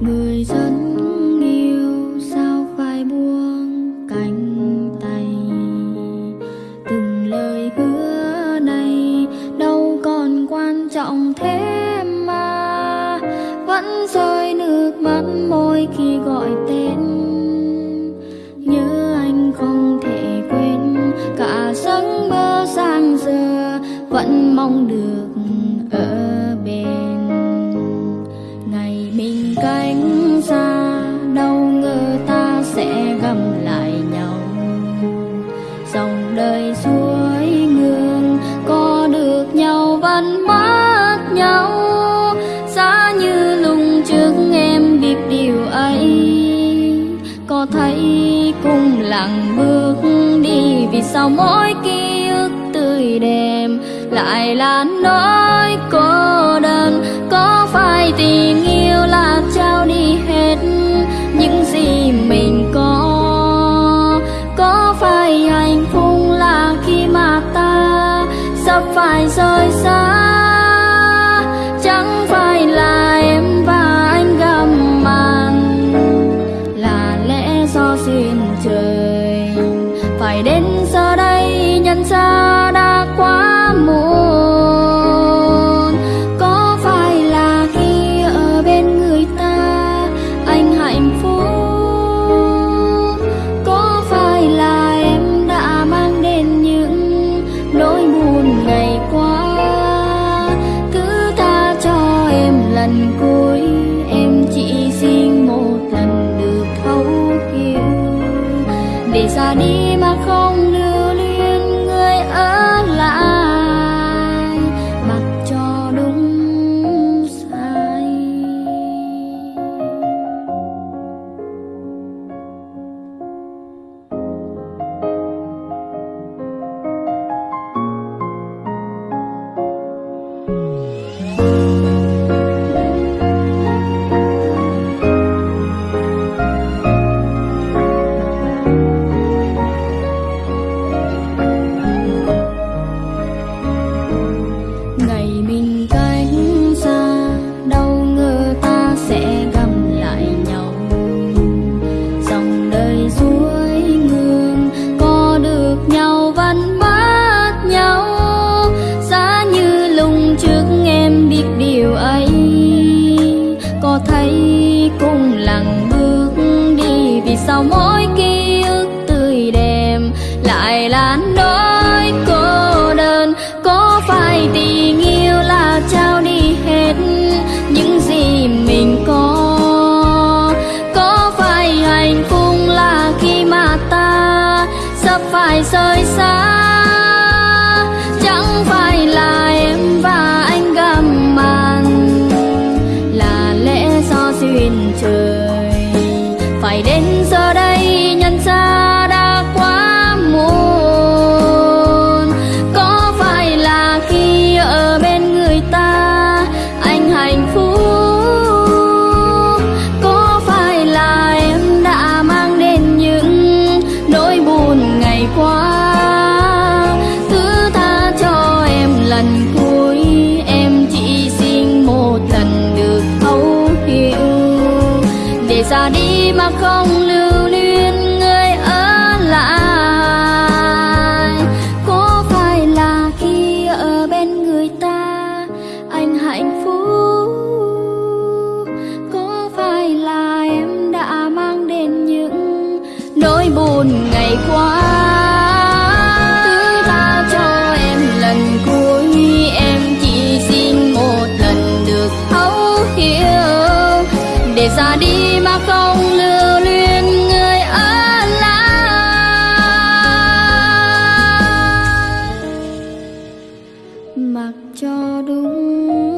người dân yêu sao phải buông cánh tay? Từng lời hứa này đâu còn quan trọng thế mà vẫn rơi nước mắt môi khi gọi tên. Nhớ anh không? Cánh xa đâu ngờ ta sẽ gặp lại nhau. Dòng đời suối ngương có được nhau vẫn mất nhau. Xa như lùng trước em biết điều ấy, có thấy cùng lặng bước đi vì sao mỗi ký ức tươi đẹp lại là nỗi cô đơn. Có phải tình phải rời xa, chẳng phải là em và anh gặp mặt là lẽ do duyên trời, phải đến giờ đây nhận ra đã lần cuối, em chỉ xin một lần được thấu hiểu. Để ra đi mà không lưu vì sao mỗi ký ức tươi đẹp, lại là nỗi cô đơn. Có phải tình yêu là trao đi hết những gì mình có? Có phải hạnh phúc là khi mà ta sắp phải rời xa? Chẳng phải là em và anh gặp mặt là lẽ do duyên trời. Phải đến để ra đi mà không lưu luyến người ở lại. đi mà không lưu luyến người ở lại. Mặc cho đúng